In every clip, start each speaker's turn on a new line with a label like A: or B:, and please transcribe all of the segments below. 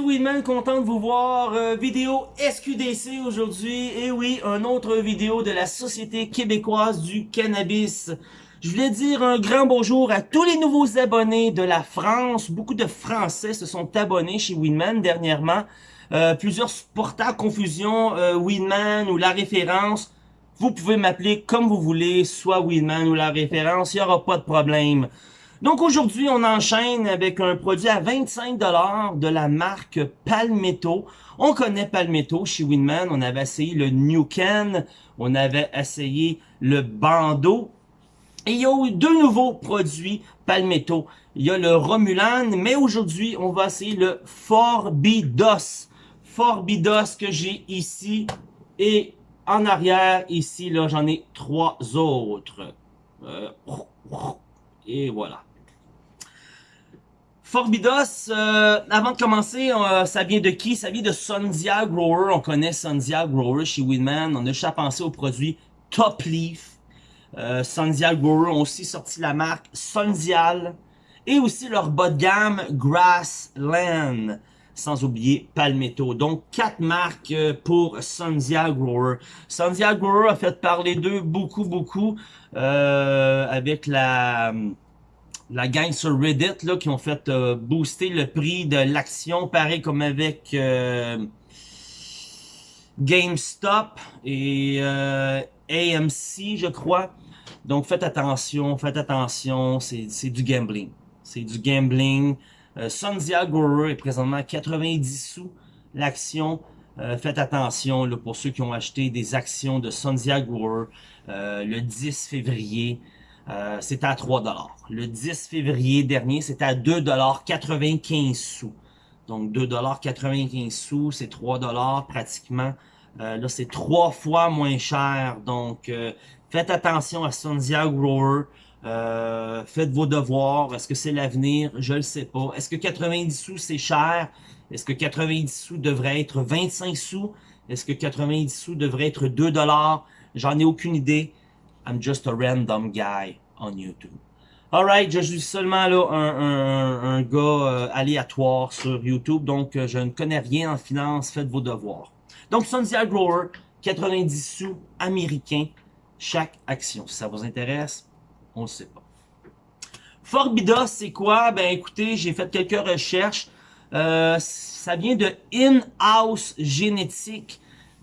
A: Weedman, content de vous voir. Euh, vidéo SQDC aujourd'hui. Et oui, un autre vidéo de la Société québécoise du cannabis. Je voulais dire un grand bonjour à tous les nouveaux abonnés de la France. Beaucoup de Français se sont abonnés chez Weedman dernièrement. Euh, plusieurs portables confusion, euh, Weedman ou la référence. Vous pouvez m'appeler comme vous voulez, soit Weedman ou la référence, il n'y aura pas de problème. Donc aujourd'hui, on enchaîne avec un produit à 25$ de la marque Palmetto. On connaît Palmetto chez Winman. On avait essayé le New Can. On avait essayé le Bando. Et il y a eu deux nouveaux produits Palmetto. Il y a le Romulan, mais aujourd'hui, on va essayer le Forbidos. Forbidos que j'ai ici. Et en arrière, ici, là, j'en ai trois autres. Euh, et voilà. Forbidos, euh, avant de commencer, euh, ça vient de qui? Ça vient de Sundia Grower. On connaît Sundia Grower chez Winman. On a juste à penser au produit Top Leaf. Euh, Sundia Grower ont aussi sorti la marque Sundial. Et aussi leur bas de gamme Grassland. Sans oublier Palmetto. Donc, quatre marques euh, pour Sundia Grower. Sundia Grower a fait parler d'eux beaucoup, beaucoup. avec la la gang sur Reddit là, qui ont fait euh, booster le prix de l'action, pareil comme avec euh, GameStop et euh, AMC, je crois. Donc faites attention, faites attention, c'est du gambling. C'est du gambling. Sundia est présentement à 90 sous l'action. faites attention là, pour ceux qui ont acheté des actions de Sundia Grower le 10 février. Euh, c'était à 3 Le 10 février dernier, c'était à 2,95 sous. Donc 2,95 sous, c'est 3 pratiquement. Euh, là, c'est trois fois moins cher. Donc, euh, faites attention à Sundia Grower. faites vos devoirs. Est-ce que c'est l'avenir? Je le sais pas. Est-ce que 90 sous, c'est cher? Est-ce que 90 sous devrait être 25 sous? Est-ce que 90 sous devrait être 2 J'en ai aucune idée. I'm just a random guy YouTube. Alright, je suis seulement là un, gars euh, aléatoire sur YouTube, donc euh, je ne connais rien en finance, faites vos devoirs. Donc Sundia Grower, 90 sous américains, chaque action. Si ça vous intéresse, on ne sait pas. Forbida, c'est quoi? Ben écoutez, j'ai fait quelques recherches. Euh, ça vient de In-House Génétique.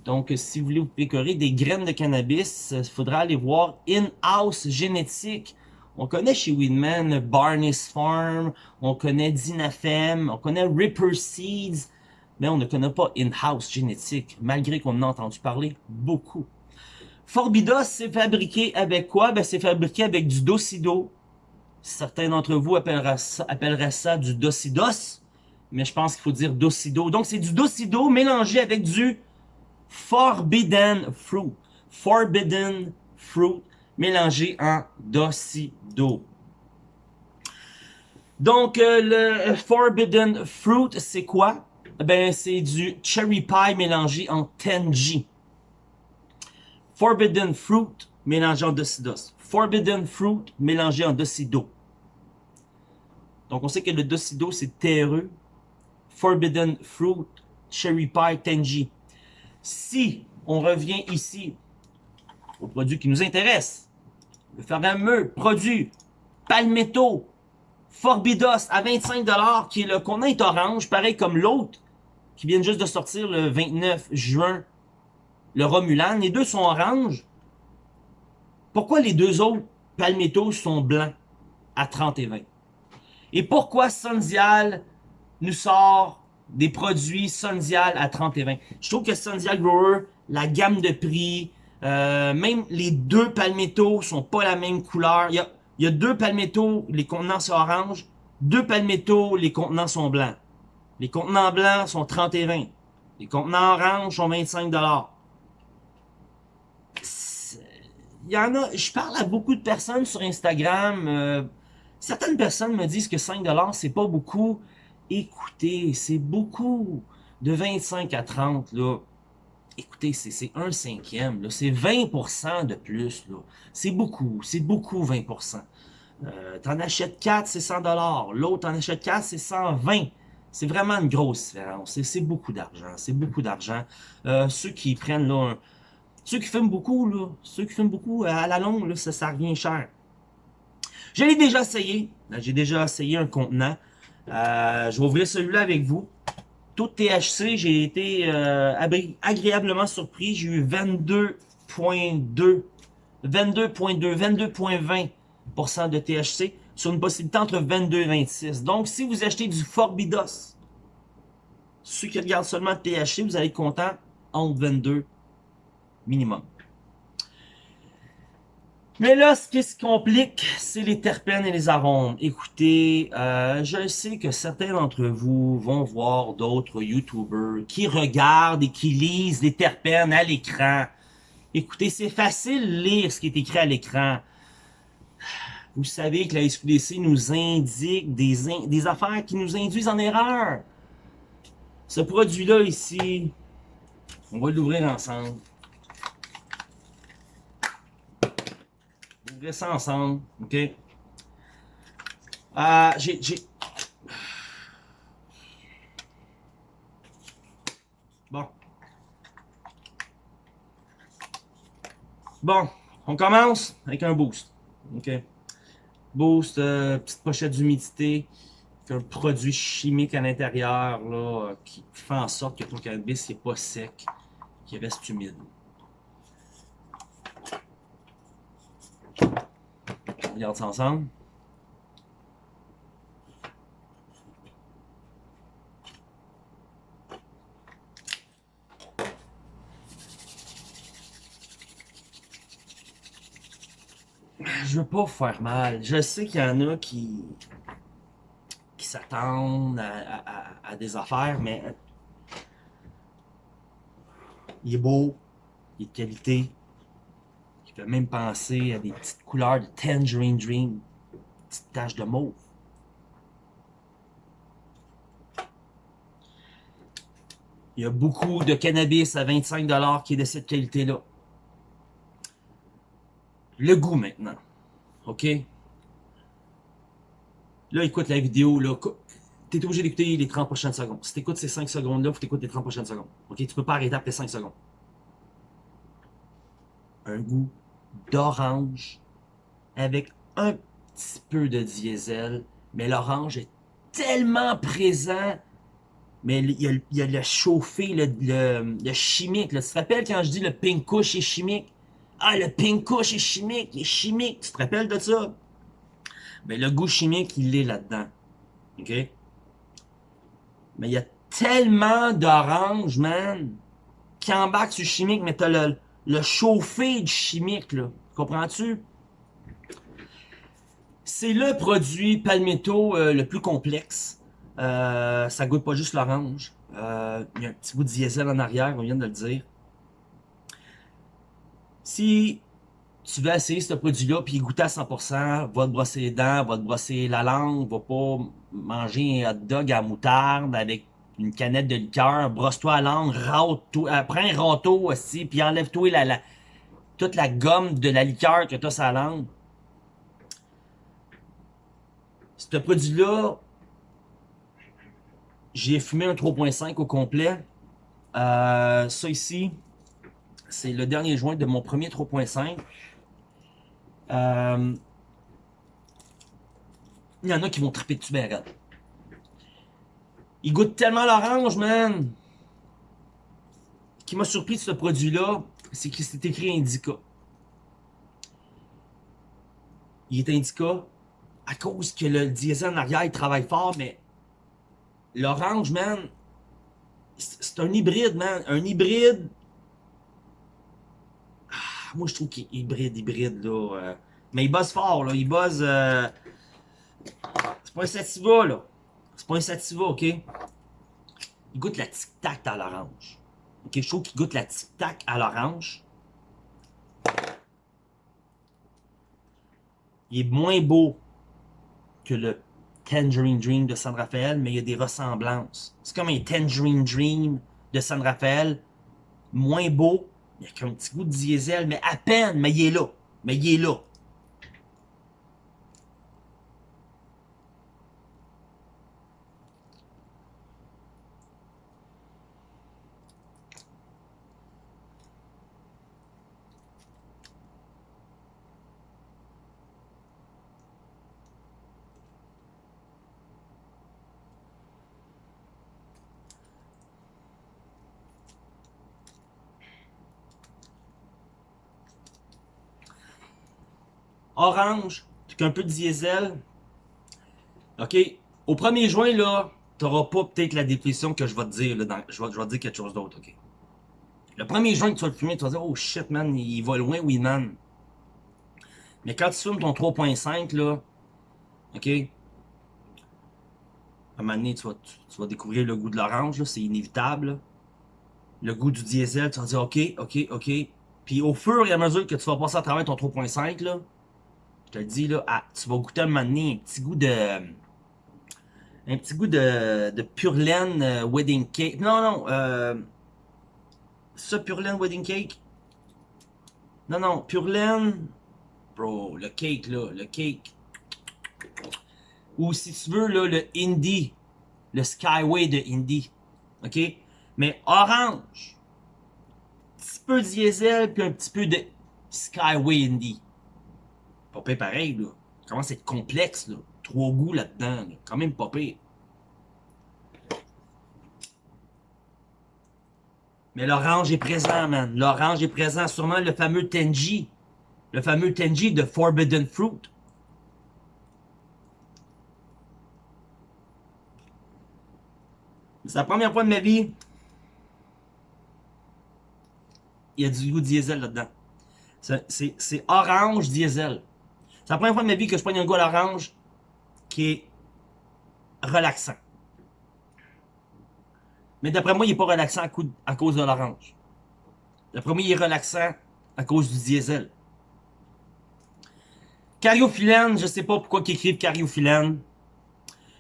A: Donc, si vous voulez vous pécorer des graines de cannabis, il faudra aller voir In-House Génétique. On connaît chez Weedman Barney's Farm, on connaît Dinafem, on connaît Ripper Seeds, mais on ne connaît pas In-House Génétique, malgré qu'on en a entendu parler beaucoup. Forbidos, c'est fabriqué avec quoi? Ben, c'est fabriqué avec du Docido. Certains d'entre vous appelleraient ça, appelleraient ça du Docidos, mais je pense qu'il faut dire Docido. Donc, c'est du Docido mélangé avec du Forbidden Fruit. Forbidden Fruit mélangé en docido. Donc, euh, le Forbidden Fruit, c'est quoi? Ben, c'est du Cherry Pie mélangé en Tenji. Forbidden Fruit mélangé en docidos. Forbidden Fruit mélangé en docido. Donc, on sait que le docido, c'est terreux. Forbidden Fruit, Cherry Pie, Tenji. Si on revient ici au produit qui nous intéresse, le fameux produit Palmetto Forbidos à 25$, qui est le est orange, pareil comme l'autre, qui vient juste de sortir le 29 juin, le Romulan. Les deux sont orange. Pourquoi les deux autres Palmetto sont blancs à 30 et 20? Et pourquoi Sundial nous sort des produits Sundial à 30 et 20. Je trouve que Sundial Grower, la gamme de prix, euh, même les deux palmettos sont pas la même couleur. Il y a, il y a deux palmettos, les contenants sont orange. Deux palmettos, les contenants sont blancs. Les contenants blancs sont 30 et 20. Les contenants orange sont 25 Il y en a, je parle à beaucoup de personnes sur Instagram. Euh, certaines personnes me disent que 5 c'est pas beaucoup. Écoutez, c'est beaucoup. De 25 à 30, là. Écoutez, c'est un cinquième, C'est 20% de plus, là. C'est beaucoup. C'est beaucoup, 20%. Euh, t'en achètes 4, c'est 100 L'autre, t'en achètes 4, c'est 120. C'est vraiment une grosse différence. C'est beaucoup d'argent. C'est beaucoup d'argent. Euh, ceux qui prennent là, ceux qui fument beaucoup, là, ceux qui fument beaucoup, à la longue, là, ça, ça revient cher. Je l'ai déjà essayé. J'ai déjà essayé un contenant. Euh, je vais ouvrir celui-là avec vous. Tout THC, j'ai été euh, agréablement surpris. J'ai eu 22.2, 22.2, 22.20% de THC sur une possibilité entre 22 et 26. Donc, si vous achetez du Forbidos, ceux qui regardent seulement le THC, vous allez être content entre 22 minimum. Mais là, ce qui se complique, c'est les terpènes et les arômes. Écoutez, euh, je sais que certains d'entre vous vont voir d'autres YouTubers qui regardent et qui lisent les terpènes à l'écran. Écoutez, c'est facile de lire ce qui est écrit à l'écran. Vous savez que la SQDC nous indique des, des affaires qui nous induisent en erreur. Ce produit-là ici, on va l'ouvrir ensemble. Ouvrir ça ensemble, ok? Euh, j'ai... Bon. Bon, on commence avec un boost, ok? Boost, euh, petite pochette d'humidité, un produit chimique à l'intérieur qui fait en sorte que ton cannabis n'est pas sec, qu'il reste humide. Je veux pas faire mal. Je sais qu'il y en a qui s'attendent à, des affaires, mais il est beau, il est de qualité. Fait même penser à des petites couleurs de Tangerine Dream, petites taches de mauve. Il y a beaucoup de cannabis à 25$ qui est de cette qualité-là. Le goût maintenant. OK? Là, écoute la vidéo, là. T'es obligé d'écouter les 30 prochaines secondes. Si t'écoutes ces 5 secondes-là, faut t'écouter les 30 prochaines secondes. OK? Tu peux pas arrêter après 5 secondes. Un goût d'orange avec un petit peu de diesel, mais l'orange est tellement présent, mais il y a, le chauffé, le, le, chimique. Tu te rappelles quand je dis le pink couche est chimique? Ah, le pink couche est chimique, il est chimique. Tu te rappelles de ça? Mais le goût chimique, il est là-dedans. OK? Mais il y a tellement d'orange, man, qui embarque sur le chimique, mais t'as le, le chauffé du chimique, là. Comprends-tu? C'est le produit palmetto euh, le plus complexe. Euh, ça goûte pas juste l'orange. Euh, il y a un petit goût de diesel en arrière, on vient de le dire. Si tu veux essayer ce produit-là puis goûter à 100%, va te brosser les dents, va te brosser la langue, va pas manger un hot dog à moutarde avec une canette de liqueur, brosse-toi la langue, râte prends un râteau aussi, puis enlève-toi la, toute la gomme de la liqueur que tu as sur la langue. Ce produit-là, j'ai fumé un 3.5 au complet. Euh, ça ici, c'est le dernier joint de mon premier 3.5. Euh, il y en a qui vont triper dessus ben Il goûte tellement l'orange, man. Ce qui m'a surpris de ce produit-là, c'est qu'il s'est écrit Indica. Il est Indica à cause que le diesel en arrière, il travaille fort, mais l'orange, man, c'est un hybride, man. Un hybride moi, je trouve qu'il est hybride, hybride, là. Euh. mais il bosse fort, là. Il bosse... Euh, c'est pas un sativa, là. C'est pas un sativa, OK? Il goûte la tic-tac à l'orange. OK? Je trouve qu'il goûte la tic-tac à l'orange. Il est moins beau que le Tangerine Dream de San Rafael, mais il y a des ressemblances. C'est comme un Tangerine Dream de San Rafael, moins beau, il y a qu'un petit goût de diesel, mais à peine, mais il est là. Mais il est là. Orange, un peu de diesel. OK? Au 1er juin, là, t'auras pas peut-être la dépression que je vais te dire. Je, vais, te dire quelque chose d'autre, OK? Le 1er juin que tu vas le fumer, tu vas dire « Oh shit, man, il va loin, oui, man. » Mais quand tu fumes ton 3.5, là, OK? À un moment donné, tu vas, découvrir le goût de l'orange, c'est inévitable. Le goût du diesel, tu vas dire « OK, OK, OK. » Puis au fur et à mesure que tu vas passer à travers ton 3.5, là, te dis, là, ah, tu vas goûter un moment un petit goût de... Un petit goût de, de pure laine euh, wedding cake. Non, non, euh... Ça, pure laine wedding cake? Non, non, pure laine... Bro, le cake, là, le cake. Ou si tu veux, là, le indie. Le Skyway de indie. OK? Mais orange petit peu de diesel, puis un petit peu de Skyway Indie. Pas pareil, là. À être complexe, là. Trois goûts là-dedans, Quand même pas. Mais l'orange est présent, man. L'orange est présent. Sûrement le fameux Tenji. Le fameux Tenji de Forbidden Fruit. C'est la première fois de ma vie il y a du goût diesel là-dedans. C'est orange diesel. C'est la première fois de ma vie que je prends un goût à l'orange qui est relaxant. Mais d'après moi, il n'est pas relaxant à, cause de l'orange. D'après moi, il est relaxant à cause du diesel. Cariophyllène, je sais pas pourquoi ils écrivent cariophyllène.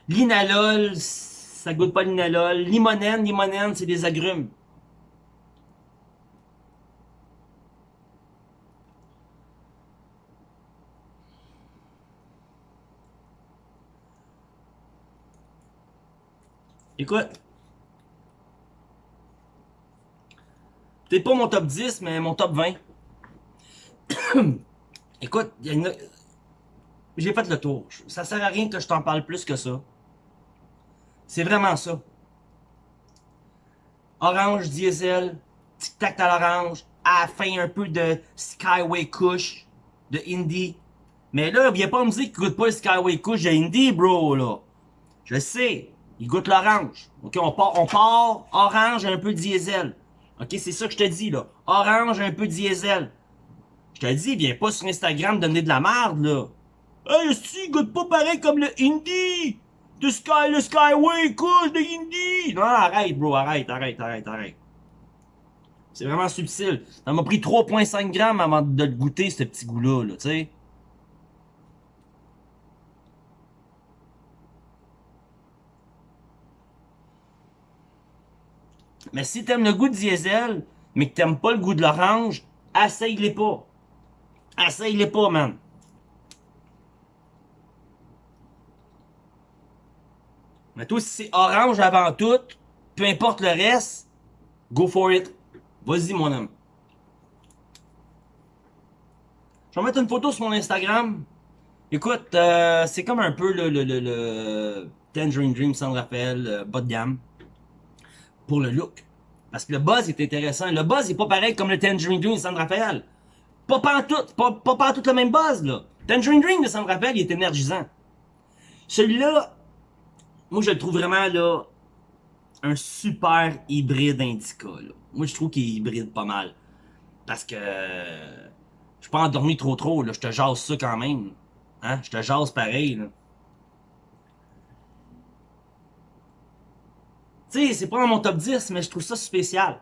A: Linalol, ça goûte pas l'inalol. Limonène, limonène, c'est des agrumes. Écoute. Peut-être pas mon top 10, mais mon top 20. Écoute, j'ai fait le tour. Ça sert à rien que je t'en parle plus que ça. C'est vraiment ça. Orange diesel, tic-tac à l'orange, à la fin un peu de Skyway Kush, de Indie. Mais là, viens pas me dire qu'il goûte pas le Skyway Kush de Indie, bro, là. Je sais. Il goûte l'orange. OK, on part, on part orange un peu diesel. OK, c'est ça que je te dis, là. Orange un peu diesel. Je te dis, viens pas sur Instagram donner de la merde, là. Hey, si, il goûte pas pareil comme le Indie. De Sky, le Skyway, couche de Indie. Non, arrête, bro, arrête, arrête, arrête, arrête. C'est vraiment subtil. Ça m'a pris 3.5 grammes avant de le goûter, ce petit goût-là, là, tu sais. Mais si t'aimes le goût de diesel, mais que t'aimes pas le goût de l'orange, essaye-les pas. Essaye-les pas, man. Mais toi, si c'est orange avant tout, peu importe le reste, go for it. Vas-y, mon homme. Je vais mettre une photo sur mon Instagram. Écoute, euh, c'est comme un peu le, Tangerine Dream San Rafael, euh, bas de gamme pour le look. Parce que le buzz est intéressant. Le buzz est pas pareil comme le Tangerine Dream de San Rafael. Pas tout, pas, pas tout le même buzz, là. Tangerine Dream de San Rafael, il est énergisant. Celui-là, moi, je le trouve vraiment, là, un super hybride indica. Moi, je trouve qu'il est hybride pas mal. Parce que... Je suis pas endormi trop trop, là. Je te jase ça quand même. Hein? Je te jase pareil. C'est pas dans mon top 10, mais je trouve ça spécial.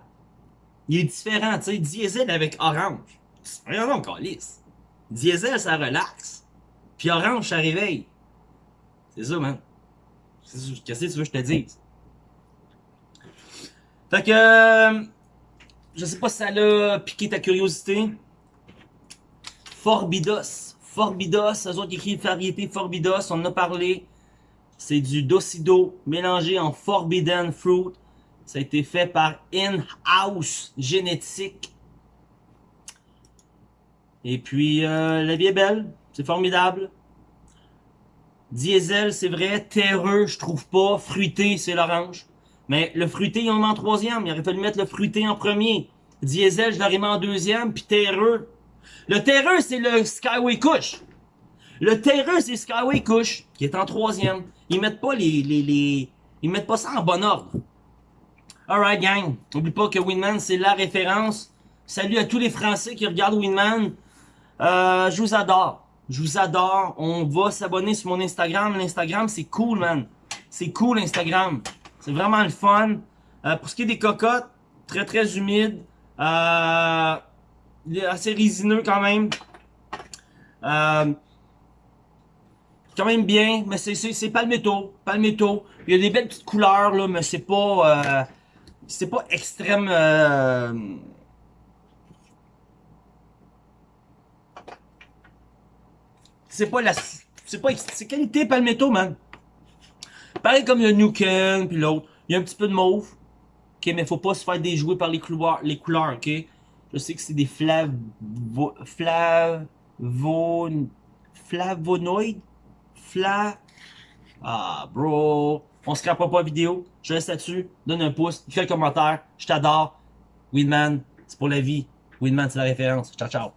A: Il est différent, tu sais, diesel avec orange. Rien donc, lisse. Diesel, ça relaxe. Puis orange, ça réveille. C'est ça, man. Qu'est-ce que tu veux que je te dise? Fait que... Euh, je sais pas si ça a piqué ta curiosité. Forbidos. Forbidos, eux autres écrivent variété Forbidos, on en a parlé. C'est du Docido mélangé en Forbidden Fruit. Ça a été fait par In-House Génétique. Et puis, euh, la vie est belle. C'est formidable. Diesel, c'est vrai. Terreux, je trouve pas. Fruité, c'est l'orange. Mais le fruité, il en met en troisième. Il aurait fallu mettre le fruité en premier. Diesel, je l'aurais mis en deuxième. Puis terreux. Le terreux, c'est le Skyway Kush. Le terreux, c'est Skyway Kush, qui est en troisième. Ils mettent pas les, les, les... Ils mettent pas ça en bon ordre. Alright, gang. N'oublie pas que Winman, c'est la référence. Salut à tous les Français qui regardent Winman. Euh, je vous adore. Je vous adore. On va s'abonner sur mon Instagram. L'Instagram, c'est cool, man. C'est cool, Instagram. C'est vraiment le fun. Euh, pour ce qui est des cocottes, très très humide. Euh, assez résineux quand même. Euh, quand même bien, mais c'est palmetto. Palmetto. Il y a des belles petites couleurs, là, mais c'est pas... Euh, c'est pas extrême... Euh, c'est pas la... C'est pas... C'est qualité palmetto, man. Pareil comme le Nuken, puis l'autre. Il y a un petit peu de mauve. Ok, mais faut pas se faire déjouer par les couleurs, les couleurs, ok? Je sais que c'est des flavo... Flavo... Flavonoïdes? Fla... Ah, bro... On se crape pas vidéo. Je reste là-dessus. Donne un pouce. Fais un commentaire. Je t'adore. Winman, c'est pour la vie. Winman, c'est la référence. Ciao, ciao.